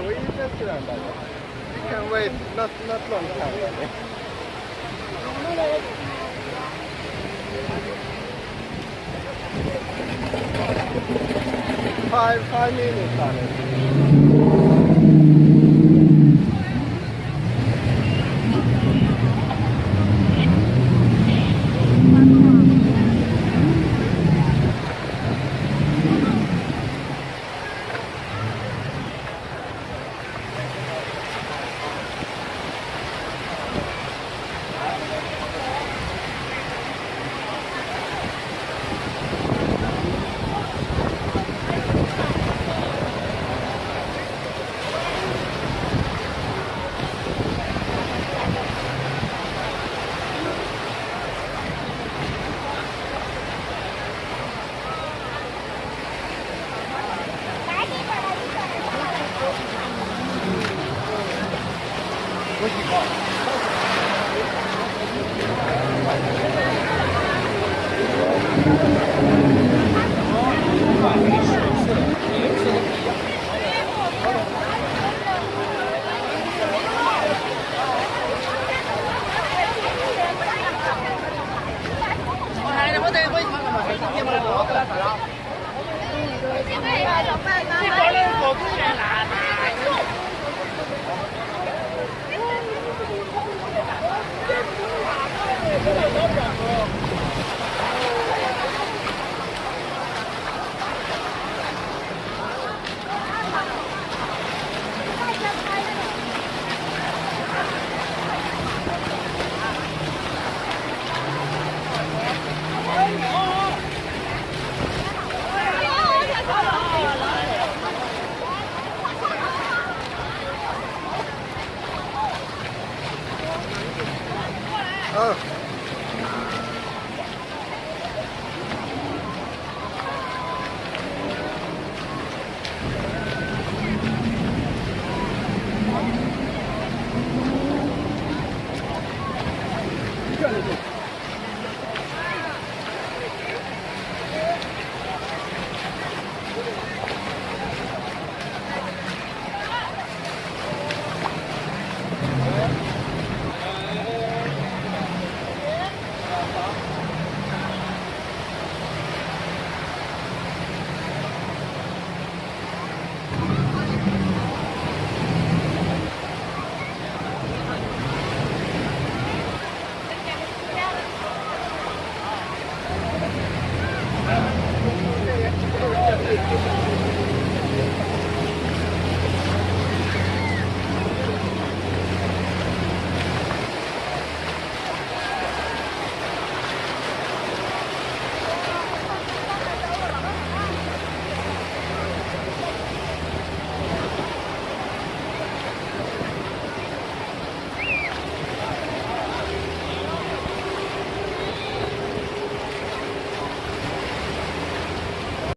We just. You can wait not not long time. Five five minutes Thank you.